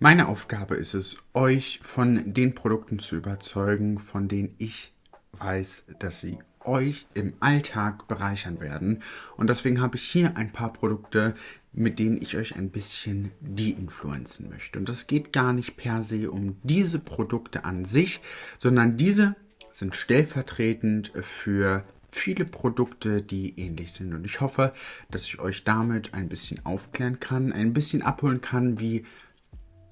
Meine Aufgabe ist es, euch von den Produkten zu überzeugen, von denen ich weiß, dass sie euch im Alltag bereichern werden. Und deswegen habe ich hier ein paar Produkte, mit denen ich euch ein bisschen de-influenzen möchte. Und es geht gar nicht per se um diese Produkte an sich, sondern diese sind stellvertretend für viele Produkte, die ähnlich sind. Und ich hoffe, dass ich euch damit ein bisschen aufklären kann, ein bisschen abholen kann, wie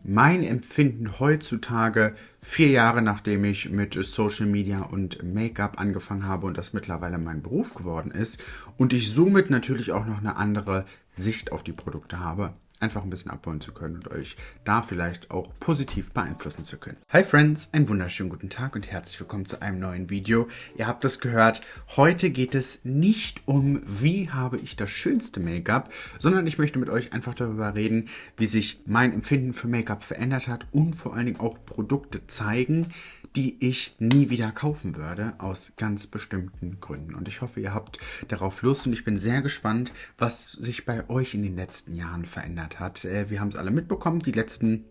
mein Empfinden heutzutage, vier Jahre nachdem ich mit Social Media und Make-up angefangen habe und das mittlerweile mein Beruf geworden ist und ich somit natürlich auch noch eine andere Sicht auf die Produkte habe, einfach ein bisschen abholen zu können und euch da vielleicht auch positiv beeinflussen zu können. Hi Friends, einen wunderschönen guten Tag und herzlich willkommen zu einem neuen Video. Ihr habt es gehört, heute geht es nicht um, wie habe ich das schönste Make-up, sondern ich möchte mit euch einfach darüber reden, wie sich mein Empfinden für Make-up verändert hat und vor allen Dingen auch Produkte zeigen, die ich nie wieder kaufen würde, aus ganz bestimmten Gründen. Und ich hoffe, ihr habt darauf Lust und ich bin sehr gespannt, was sich bei euch in den letzten Jahren verändert hat. Äh, wir haben es alle mitbekommen, die letzten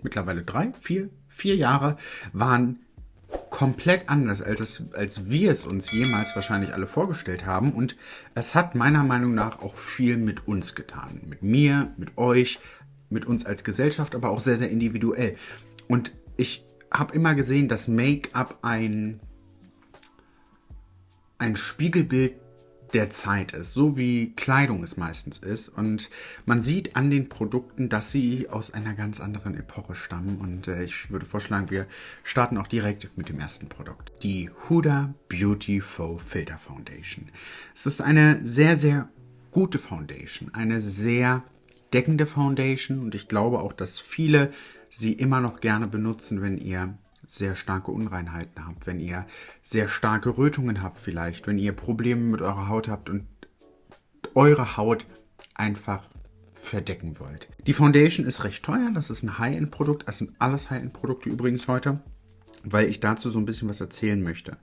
mittlerweile drei, vier, vier Jahre waren komplett anders, als, es, als wir es uns jemals wahrscheinlich alle vorgestellt haben. Und es hat meiner Meinung nach auch viel mit uns getan. Mit mir, mit euch, mit uns als Gesellschaft, aber auch sehr, sehr individuell. Und ich habe immer gesehen, dass Make-up ein, ein Spiegelbild der Zeit ist, so wie Kleidung es meistens ist. Und man sieht an den Produkten, dass sie aus einer ganz anderen Epoche stammen. Und äh, ich würde vorschlagen, wir starten auch direkt mit dem ersten Produkt. Die Huda Beauty Faux Filter Foundation. Es ist eine sehr, sehr gute Foundation, eine sehr deckende Foundation. Und ich glaube auch, dass viele sie immer noch gerne benutzen, wenn ihr sehr starke Unreinheiten habt, wenn ihr sehr starke Rötungen habt vielleicht, wenn ihr Probleme mit eurer Haut habt und eure Haut einfach verdecken wollt. Die Foundation ist recht teuer, das ist ein High-End-Produkt, das sind alles High-End-Produkte übrigens heute, weil ich dazu so ein bisschen was erzählen möchte.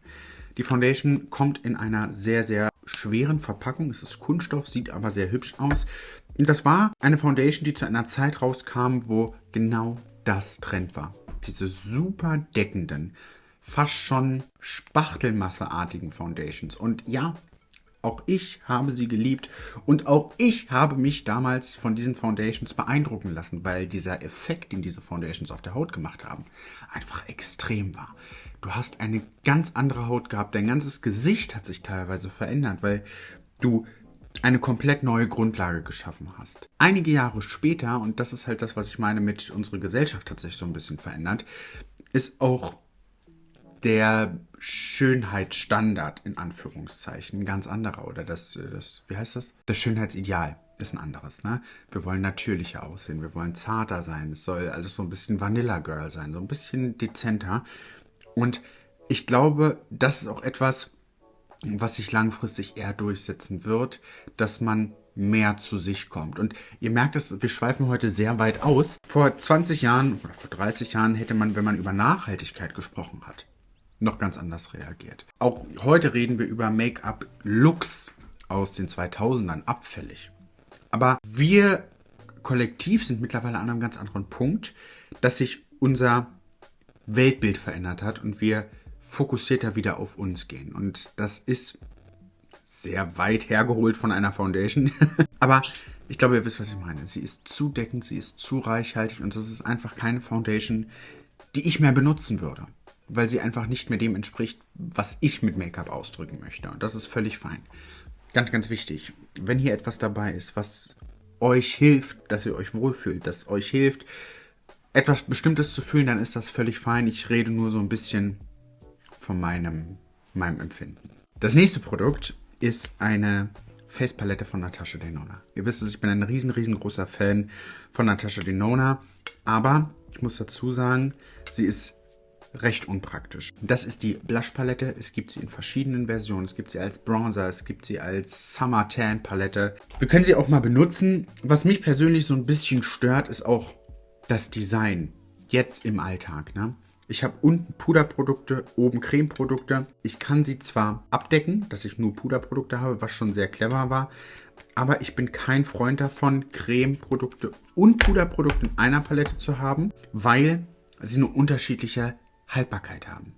Die Foundation kommt in einer sehr, sehr schweren Verpackung, es ist Kunststoff, sieht aber sehr hübsch aus. Und das war eine Foundation, die zu einer Zeit rauskam, wo genau das Trend war. Diese super deckenden, fast schon Spachtelmasseartigen Foundations. Und ja, auch ich habe sie geliebt und auch ich habe mich damals von diesen Foundations beeindrucken lassen, weil dieser Effekt, den diese Foundations auf der Haut gemacht haben, einfach extrem war. Du hast eine ganz andere Haut gehabt, dein ganzes Gesicht hat sich teilweise verändert, weil du eine komplett neue Grundlage geschaffen hast. Einige Jahre später, und das ist halt das, was ich meine mit unserer Gesellschaft hat sich so ein bisschen verändert, ist auch der Schönheitsstandard in Anführungszeichen ein ganz anderer oder das, das wie heißt das? Das Schönheitsideal ist ein anderes. Ne? Wir wollen natürlicher aussehen, wir wollen zarter sein, es soll alles so ein bisschen Vanilla Girl sein, so ein bisschen dezenter. Und ich glaube, das ist auch etwas, was sich langfristig eher durchsetzen wird, dass man mehr zu sich kommt. Und ihr merkt es, wir schweifen heute sehr weit aus. Vor 20 Jahren oder vor 30 Jahren hätte man, wenn man über Nachhaltigkeit gesprochen hat, noch ganz anders reagiert. Auch heute reden wir über Make-up-Looks aus den 2000ern, abfällig. Aber wir kollektiv sind mittlerweile an einem ganz anderen Punkt, dass sich unser Weltbild verändert hat und wir fokussierter wieder auf uns gehen. Und das ist sehr weit hergeholt von einer Foundation. Aber ich glaube, ihr wisst, was ich meine. Sie ist zudeckend, sie ist zu reichhaltig und das ist einfach keine Foundation, die ich mehr benutzen würde. Weil sie einfach nicht mehr dem entspricht, was ich mit Make-up ausdrücken möchte. Und das ist völlig fein. Ganz, ganz wichtig. Wenn hier etwas dabei ist, was euch hilft, dass ihr euch wohlfühlt, das euch hilft, etwas Bestimmtes zu fühlen, dann ist das völlig fein. Ich rede nur so ein bisschen von meinem, meinem Empfinden. Das nächste Produkt ist eine Facepalette von Natasha Denona. Ihr wisst es, ich bin ein riesen, riesengroßer Fan von Natasha Denona, aber ich muss dazu sagen, sie ist recht unpraktisch. Das ist die Blush Palette. Es gibt sie in verschiedenen Versionen. Es gibt sie als Bronzer, es gibt sie als Summer Tan Palette. Wir können sie auch mal benutzen. Was mich persönlich so ein bisschen stört, ist auch das Design jetzt im Alltag. Ne? Ich habe unten Puderprodukte, oben Cremeprodukte. Ich kann sie zwar abdecken, dass ich nur Puderprodukte habe, was schon sehr clever war, aber ich bin kein Freund davon, Cremeprodukte und Puderprodukte in einer Palette zu haben, weil sie eine unterschiedliche Haltbarkeit haben.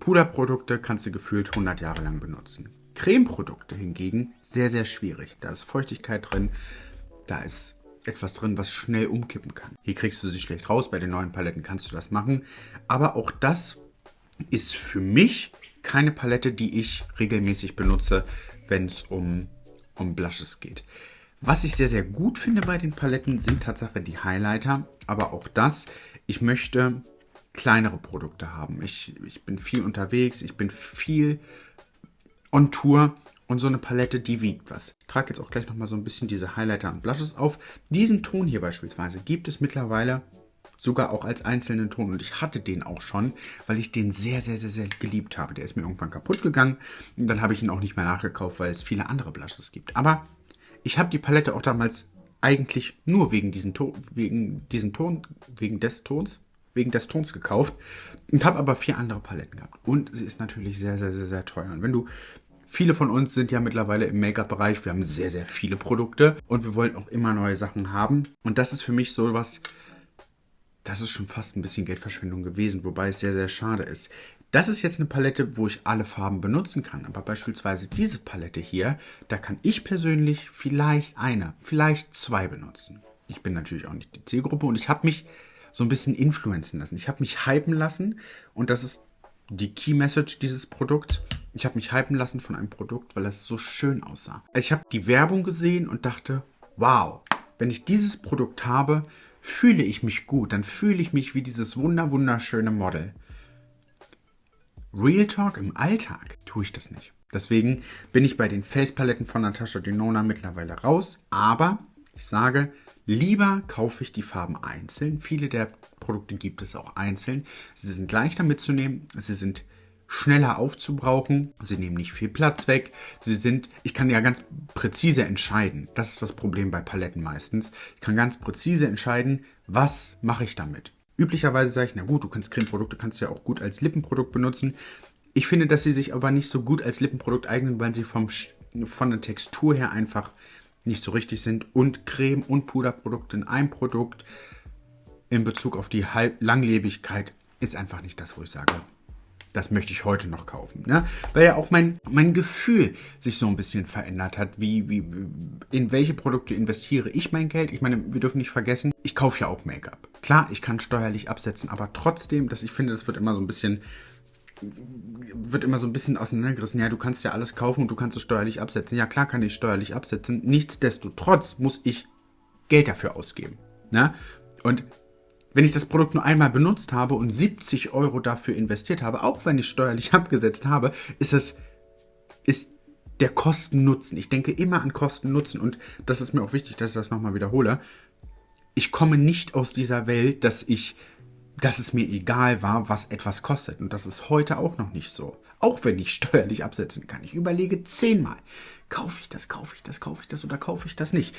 Puderprodukte kannst du gefühlt 100 Jahre lang benutzen. Cremeprodukte hingegen sehr, sehr schwierig. Da ist Feuchtigkeit drin, da ist etwas drin, was schnell umkippen kann. Hier kriegst du sie schlecht raus, bei den neuen Paletten kannst du das machen. Aber auch das ist für mich keine Palette, die ich regelmäßig benutze, wenn es um, um Blushes geht. Was ich sehr, sehr gut finde bei den Paletten, sind Tatsache die Highlighter. Aber auch das, ich möchte kleinere Produkte haben. Ich, ich bin viel unterwegs, ich bin viel on Tour und so eine Palette, die wiegt was. Ich trage jetzt auch gleich nochmal so ein bisschen diese Highlighter und Blushes auf. Diesen Ton hier beispielsweise gibt es mittlerweile sogar auch als einzelnen Ton. Und ich hatte den auch schon, weil ich den sehr, sehr, sehr, sehr geliebt habe. Der ist mir irgendwann kaputt gegangen und dann habe ich ihn auch nicht mehr nachgekauft, weil es viele andere Blushes gibt. Aber ich habe die Palette auch damals eigentlich nur wegen diesen Ton, wegen diesen Ton, wegen des Tons, wegen des Tons gekauft und habe aber vier andere Paletten gehabt. Und sie ist natürlich sehr, sehr, sehr, sehr teuer. Und wenn du Viele von uns sind ja mittlerweile im Make-up-Bereich. Wir haben sehr, sehr viele Produkte und wir wollen auch immer neue Sachen haben. Und das ist für mich so was, das ist schon fast ein bisschen Geldverschwendung gewesen, wobei es sehr, sehr schade ist. Das ist jetzt eine Palette, wo ich alle Farben benutzen kann. Aber beispielsweise diese Palette hier, da kann ich persönlich vielleicht eine, vielleicht zwei benutzen. Ich bin natürlich auch nicht die Zielgruppe und ich habe mich so ein bisschen influenzen lassen. Ich habe mich hypen lassen und das ist die Key Message dieses Produkts. Ich habe mich hypen lassen von einem Produkt, weil es so schön aussah. Ich habe die Werbung gesehen und dachte, wow, wenn ich dieses Produkt habe, fühle ich mich gut. Dann fühle ich mich wie dieses wunder wunderschöne Model. Real Talk im Alltag tue ich das nicht. Deswegen bin ich bei den Facepaletten von Natasha Denona mittlerweile raus. Aber ich sage, Lieber kaufe ich die Farben einzeln. Viele der Produkte gibt es auch einzeln. Sie sind leichter mitzunehmen. Sie sind schneller aufzubrauchen. Sie nehmen nicht viel Platz weg. Sie sind, ich kann ja ganz präzise entscheiden. Das ist das Problem bei Paletten meistens. Ich kann ganz präzise entscheiden, was mache ich damit. Üblicherweise sage ich, na gut, du kannst Cremeprodukte kannst ja auch gut als Lippenprodukt benutzen. Ich finde, dass sie sich aber nicht so gut als Lippenprodukt eignen, weil sie vom, von der Textur her einfach nicht so richtig sind und Creme und Puderprodukte in einem Produkt in Bezug auf die Langlebigkeit ist einfach nicht das, wo ich sage, das möchte ich heute noch kaufen. Ne? Weil ja auch mein, mein Gefühl sich so ein bisschen verändert hat, wie, wie, in welche Produkte investiere ich mein Geld. Ich meine, wir dürfen nicht vergessen, ich kaufe ja auch Make-up. Klar, ich kann steuerlich absetzen, aber trotzdem, dass ich finde, das wird immer so ein bisschen wird immer so ein bisschen auseinandergerissen. Ja, du kannst ja alles kaufen und du kannst es steuerlich absetzen. Ja, klar kann ich steuerlich absetzen. Nichtsdestotrotz muss ich Geld dafür ausgeben. Ne? Und wenn ich das Produkt nur einmal benutzt habe und 70 Euro dafür investiert habe, auch wenn ich steuerlich abgesetzt habe, ist es ist der Kosten-Nutzen. Ich denke immer an Kosten-Nutzen und das ist mir auch wichtig, dass ich das nochmal wiederhole. Ich komme nicht aus dieser Welt, dass ich dass es mir egal war, was etwas kostet. Und das ist heute auch noch nicht so. Auch wenn ich steuerlich absetzen kann. Ich überlege zehnmal, kaufe ich das, kaufe ich das, kaufe ich das oder kaufe ich das nicht.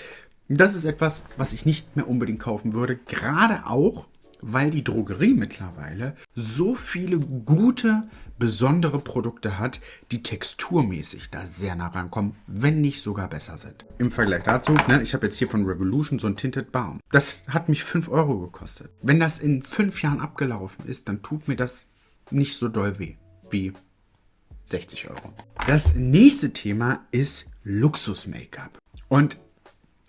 Das ist etwas, was ich nicht mehr unbedingt kaufen würde. Gerade auch, weil die Drogerie mittlerweile so viele gute, besondere Produkte hat, die texturmäßig da sehr nah rankommen, wenn nicht sogar besser sind. Im Vergleich dazu, ne, ich habe jetzt hier von Revolution so ein Tinted Balm. Das hat mich 5 Euro gekostet. Wenn das in 5 Jahren abgelaufen ist, dann tut mir das nicht so doll weh wie 60 Euro. Das nächste Thema ist Luxus-Make-up. Und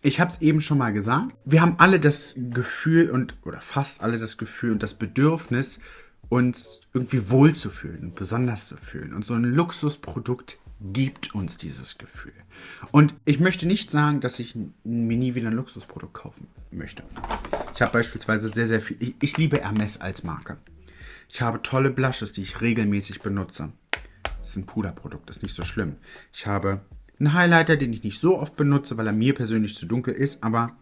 ich habe es eben schon mal gesagt, wir haben alle das Gefühl und, oder fast alle das Gefühl und das Bedürfnis, uns irgendwie wohlzufühlen und besonders zu fühlen. Und so ein Luxusprodukt gibt uns dieses Gefühl. Und ich möchte nicht sagen, dass ich mir nie wieder ein Luxusprodukt kaufen möchte. Ich habe beispielsweise sehr, sehr viel. Ich, ich, liebe Hermes als Marke. Ich habe tolle Blushes, die ich regelmäßig benutze. Das ist ein Puderprodukt, das ist nicht so schlimm. Ich habe ein Highlighter, den ich nicht so oft benutze, weil er mir persönlich zu dunkel ist, aber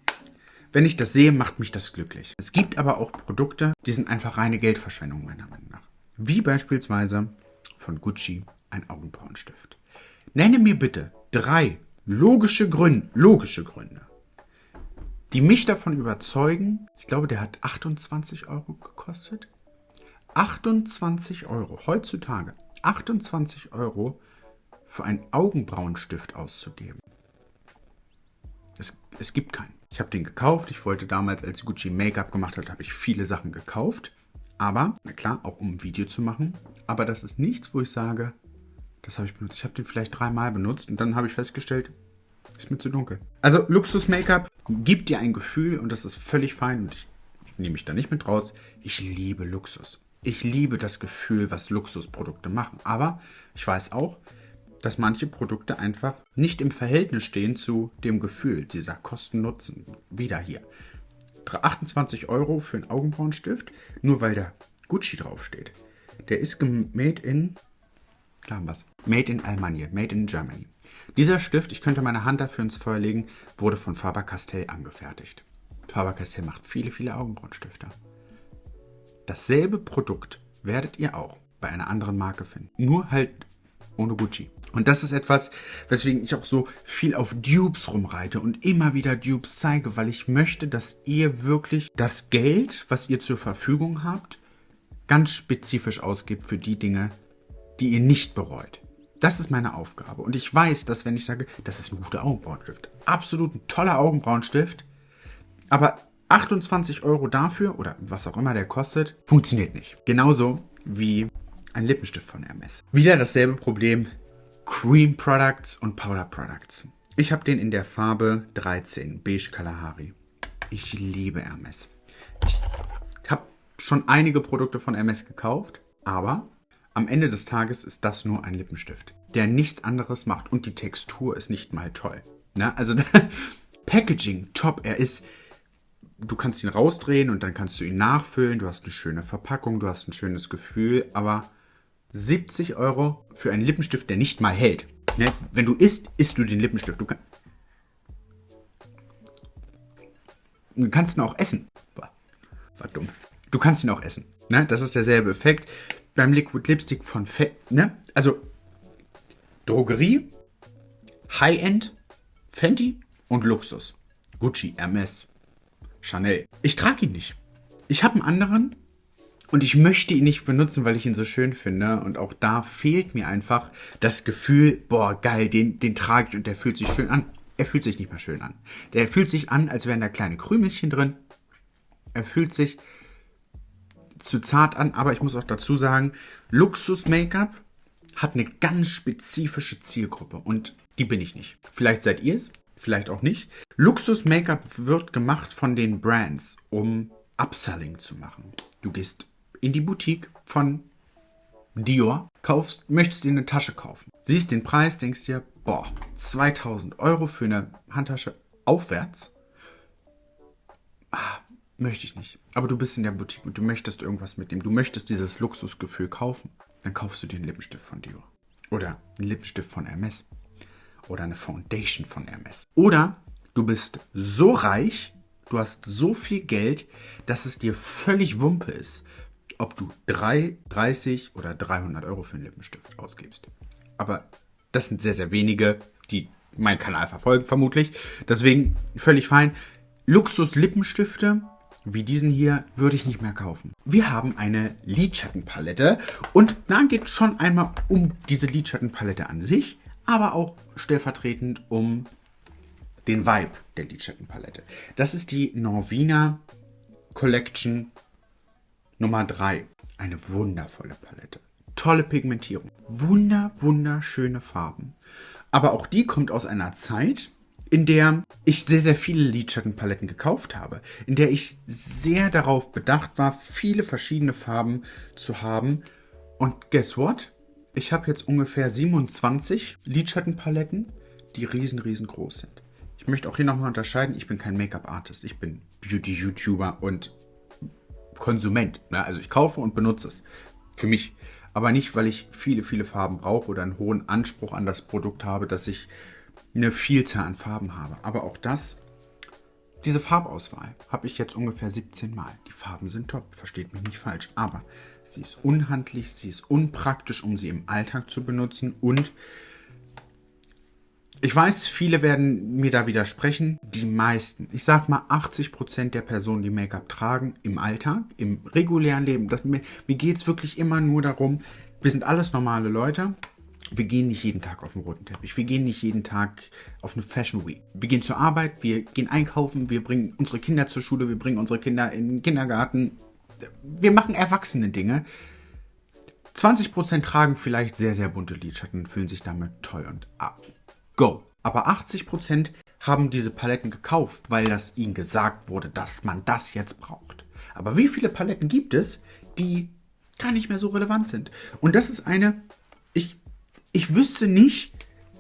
wenn ich das sehe, macht mich das glücklich. Es gibt aber auch Produkte, die sind einfach reine Geldverschwendung meiner Meinung nach. Wie beispielsweise von Gucci ein Augenbrauenstift. Nenne mir bitte drei logische Gründe, logische Gründe, die mich davon überzeugen. Ich glaube, der hat 28 Euro gekostet. 28 Euro, heutzutage 28 Euro für einen Augenbrauenstift auszugeben. Es, es gibt keinen. Ich habe den gekauft. Ich wollte damals, als Gucci Make-up gemacht hat, habe ich viele Sachen gekauft. Aber, na klar, auch um ein Video zu machen. Aber das ist nichts, wo ich sage, das habe ich benutzt. Ich habe den vielleicht dreimal benutzt und dann habe ich festgestellt, ist mir zu dunkel. Also Luxus-Make-up gibt dir ein Gefühl und das ist völlig fein und ich, ich nehme mich da nicht mit raus. Ich liebe Luxus. Ich liebe das Gefühl, was Luxusprodukte machen. Aber ich weiß auch, dass manche Produkte einfach nicht im Verhältnis stehen zu dem Gefühl dieser Kosten-Nutzen. Wieder hier. 28 Euro für einen Augenbrauenstift, nur weil da Gucci draufsteht. Der ist made in, klar was, made in Almanie, made in Germany. Dieser Stift, ich könnte meine Hand dafür ins Feuer legen, wurde von Faber-Castell angefertigt. Faber-Castell macht viele, viele Augenbrauenstifte. Dasselbe Produkt werdet ihr auch bei einer anderen Marke finden. Nur halt ohne Gucci. Und das ist etwas, weswegen ich auch so viel auf Dupes rumreite und immer wieder Dupes zeige, weil ich möchte, dass ihr wirklich das Geld, was ihr zur Verfügung habt, ganz spezifisch ausgibt für die Dinge, die ihr nicht bereut. Das ist meine Aufgabe. Und ich weiß, dass wenn ich sage, das ist ein guter Augenbrauenstift, absolut ein toller Augenbrauenstift, aber 28 Euro dafür oder was auch immer der kostet, funktioniert nicht. Genauso wie ein Lippenstift von Hermes. Wieder dasselbe Problem Cream Products und Powder Products. Ich habe den in der Farbe 13, Beige Kalahari. Ich liebe Hermes. Ich habe schon einige Produkte von Hermes gekauft, aber am Ende des Tages ist das nur ein Lippenstift, der nichts anderes macht und die Textur ist nicht mal toll. Na, also Packaging, top. Er ist, du kannst ihn rausdrehen und dann kannst du ihn nachfüllen. Du hast eine schöne Verpackung, du hast ein schönes Gefühl, aber 70 Euro für einen Lippenstift, der nicht mal hält. Ne? Wenn du isst, isst du den Lippenstift. Du, kann, du kannst ihn auch essen. War, war dumm. Du kannst ihn auch essen. Ne? Das ist derselbe Effekt beim Liquid Lipstick von Fe ne? Also Drogerie, High-End, Fenty und Luxus. Gucci, Hermes, Chanel. Ich trage ihn nicht. Ich habe einen anderen, und ich möchte ihn nicht benutzen, weil ich ihn so schön finde. Und auch da fehlt mir einfach das Gefühl, boah, geil, den, den trage ich und der fühlt sich schön an. Er fühlt sich nicht mehr schön an. Der fühlt sich an, als wären da kleine Krümelchen drin. Er fühlt sich zu zart an, aber ich muss auch dazu sagen, Luxus-Make-up hat eine ganz spezifische Zielgruppe und die bin ich nicht. Vielleicht seid ihr es, vielleicht auch nicht. Luxus-Make-up wird gemacht von den Brands, um Upselling zu machen. Du gehst in die Boutique von Dior, kaufst, möchtest dir eine Tasche kaufen. Siehst den Preis, denkst dir, boah, 2000 Euro für eine Handtasche aufwärts. Ah, möchte ich nicht. Aber du bist in der Boutique und du möchtest irgendwas mitnehmen. Du möchtest dieses Luxusgefühl kaufen. Dann kaufst du dir einen Lippenstift von Dior. Oder einen Lippenstift von Hermes. Oder eine Foundation von Hermes. Oder du bist so reich, du hast so viel Geld, dass es dir völlig Wumpe ist, ob du 3, 30 oder 300 Euro für einen Lippenstift ausgibst. Aber das sind sehr, sehr wenige, die meinen Kanal verfolgen, vermutlich. Deswegen völlig fein. Luxus-Lippenstifte wie diesen hier würde ich nicht mehr kaufen. Wir haben eine Lidschattenpalette und da geht es schon einmal um diese Lidschattenpalette an sich, aber auch stellvertretend um den Vibe der Lidschattenpalette. Das ist die Norvina Collection Nummer 3. Eine wundervolle Palette. Tolle Pigmentierung. Wunder, wunderschöne Farben. Aber auch die kommt aus einer Zeit, in der ich sehr, sehr viele Lidschattenpaletten gekauft habe. In der ich sehr darauf bedacht war, viele verschiedene Farben zu haben. Und guess what? Ich habe jetzt ungefähr 27 Lidschattenpaletten, die riesen, riesengroß sind. Ich möchte auch hier nochmal unterscheiden, ich bin kein Make-up-Artist, ich bin Beauty-YouTuber und Konsument. Ne? Also ich kaufe und benutze es. Für mich. Aber nicht, weil ich viele, viele Farben brauche oder einen hohen Anspruch an das Produkt habe, dass ich eine Vielzahl an Farben habe. Aber auch das, diese Farbauswahl habe ich jetzt ungefähr 17 Mal. Die Farben sind top, versteht mich nicht falsch. Aber sie ist unhandlich, sie ist unpraktisch, um sie im Alltag zu benutzen und Ich weiß, viele werden mir da widersprechen. Die meisten, ich sag mal 80% der Personen, die Make-up tragen, im Alltag, im regulären Leben, das, mir, mir geht es wirklich immer nur darum, wir sind alles normale Leute. Wir gehen nicht jeden Tag auf den roten Teppich. Wir gehen nicht jeden Tag auf eine Fashion Week. Wir gehen zur Arbeit, wir gehen einkaufen, wir bringen unsere Kinder zur Schule, wir bringen unsere Kinder in den Kindergarten. Wir machen erwachsene Dinge. 20% tragen vielleicht sehr, sehr bunte Lidschatten und fühlen sich damit toll und ab. Go. Aber 80% haben diese Paletten gekauft, weil das ihnen gesagt wurde, dass man das jetzt braucht. Aber wie viele Paletten gibt es, die gar nicht mehr so relevant sind? Und das ist eine, ich, ich wüsste nicht,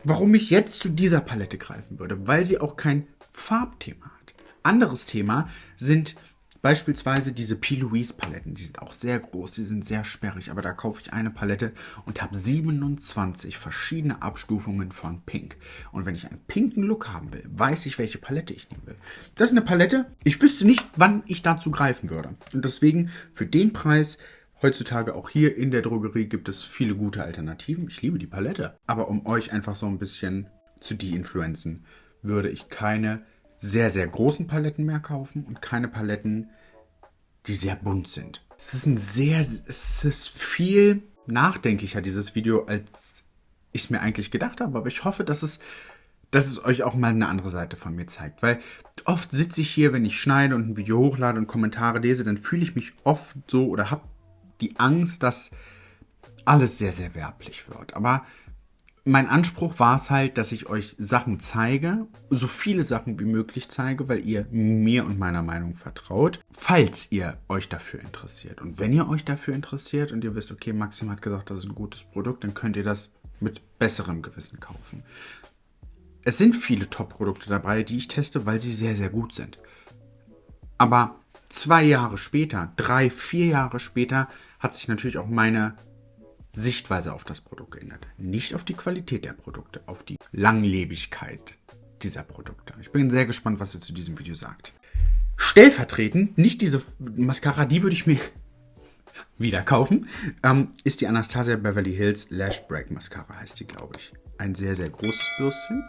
warum ich jetzt zu dieser Palette greifen würde, weil sie auch kein Farbthema hat. Anderes Thema sind Beispielsweise diese P. Louise Paletten, die sind auch sehr groß, die sind sehr sperrig, aber da kaufe ich eine Palette und habe 27 verschiedene Abstufungen von Pink. Und wenn ich einen pinken Look haben will, weiß ich, welche Palette ich nehmen will. Das ist eine Palette, ich wüsste nicht, wann ich dazu greifen würde. Und deswegen für den Preis Heutzutage auch hier in der Drogerie gibt es viele gute Alternativen. Ich liebe die Palette. Aber um euch einfach so ein bisschen zu de-influenzen, würde ich keine sehr, sehr großen Paletten mehr kaufen und keine Paletten, die sehr bunt sind. Es ist ein sehr, es ist viel nachdenklicher, dieses Video, als ich es mir eigentlich gedacht habe. Aber ich hoffe, dass es, dass es euch auch mal eine andere Seite von mir zeigt. Weil oft sitze ich hier, wenn ich schneide und ein Video hochlade und Kommentare lese, dann fühle ich mich oft so oder habe die Angst, dass alles sehr, sehr werblich wird. Aber mein Anspruch war es halt, dass ich euch Sachen zeige, so viele Sachen wie möglich zeige, weil ihr mir und meiner Meinung vertraut, falls ihr euch dafür interessiert. Und wenn ihr euch dafür interessiert und ihr wisst, okay, Maxim hat gesagt, das ist ein gutes Produkt, dann könnt ihr das mit besserem Gewissen kaufen. Es sind viele Top-Produkte dabei, die ich teste, weil sie sehr, sehr gut sind. Aber zwei Jahre später, drei, vier Jahre später, hat sich natürlich auch meine Sichtweise auf das Produkt geändert. Nicht auf die Qualität der Produkte, auf die Langlebigkeit dieser Produkte. Ich bin sehr gespannt, was ihr zu diesem Video sagt. Stellvertretend, nicht diese Mascara, die würde ich mir wieder kaufen, ähm, ist die Anastasia Beverly Hills Lash Break Mascara, heißt die, glaube ich. Ein sehr, sehr großes Bürstchen.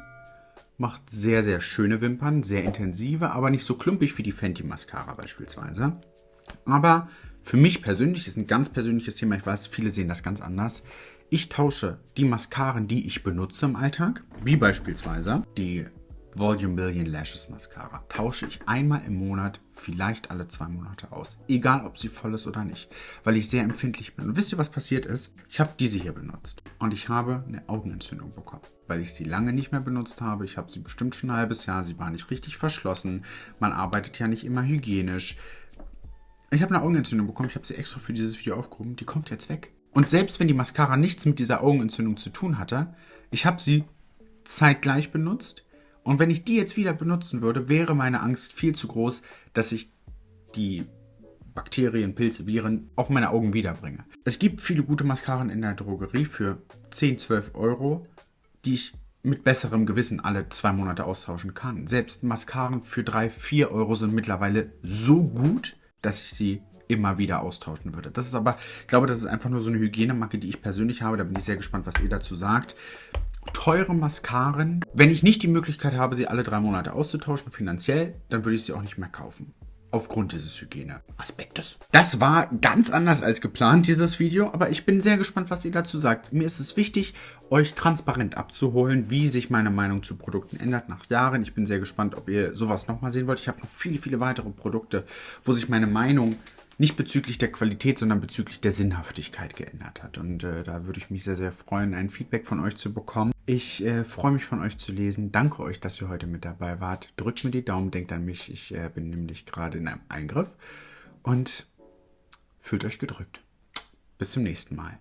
Macht sehr, sehr schöne Wimpern, sehr intensive, aber nicht so klumpig wie die Fenty Mascara beispielsweise. Aber für mich persönlich ist ein ganz persönliches Thema. Ich weiß, viele sehen das ganz anders. Ich tausche die Mascaren, die ich benutze im Alltag, wie beispielsweise die Volume Billion Lashes Mascara, tausche ich einmal im Monat, vielleicht alle zwei Monate aus. Egal, ob sie voll ist oder nicht, weil ich sehr empfindlich bin. Und wisst ihr, was passiert ist? Ich habe diese hier benutzt und ich habe eine Augenentzündung bekommen, weil ich sie lange nicht mehr benutzt habe. Ich habe sie bestimmt schon ein halbes Jahr, sie war nicht richtig verschlossen. Man arbeitet ja nicht immer hygienisch. Ich habe eine Augenentzündung bekommen. Ich habe sie extra für dieses Video aufgehoben. Die kommt jetzt weg. Und selbst wenn die Mascara nichts mit dieser Augenentzündung zu tun hatte, ich habe sie zeitgleich benutzt. Und wenn ich die jetzt wieder benutzen würde, wäre meine Angst viel zu groß, dass ich die Bakterien, Pilze, Viren auf meine Augen wiederbringe. Es gibt viele gute Mascaren in der Drogerie für 10, 12 Euro, die ich mit besserem Gewissen alle zwei Monate austauschen kann. Selbst Mascaren für 3, 4 Euro sind mittlerweile so gut, dass ich sie immer wieder austauschen würde. Das ist aber, ich glaube, das ist einfach nur so eine Hygienemacke, die ich persönlich habe. Da bin ich sehr gespannt, was ihr dazu sagt. Teure Mascaren. Wenn ich nicht die Möglichkeit habe, sie alle drei Monate auszutauschen, finanziell, dann würde ich sie auch nicht mehr kaufen aufgrund dieses Hygieneaspektes. Das war ganz anders als geplant, dieses Video, aber ich bin sehr gespannt, was ihr dazu sagt. Mir ist es wichtig, euch transparent abzuholen, wie sich meine Meinung zu Produkten ändert nach Jahren. Ich bin sehr gespannt, ob ihr sowas nochmal sehen wollt. Ich habe noch viele, viele weitere Produkte, wo sich meine Meinung nicht bezüglich der Qualität, sondern bezüglich der Sinnhaftigkeit geändert hat. Und äh, da würde ich mich sehr, sehr freuen, ein Feedback von euch zu bekommen. Ich äh, freue mich von euch zu lesen. Danke euch, dass ihr heute mit dabei wart. Drückt mir die Daumen, denkt an mich. Ich äh, bin nämlich gerade in einem Eingriff. Und fühlt euch gedrückt. Bis zum nächsten Mal.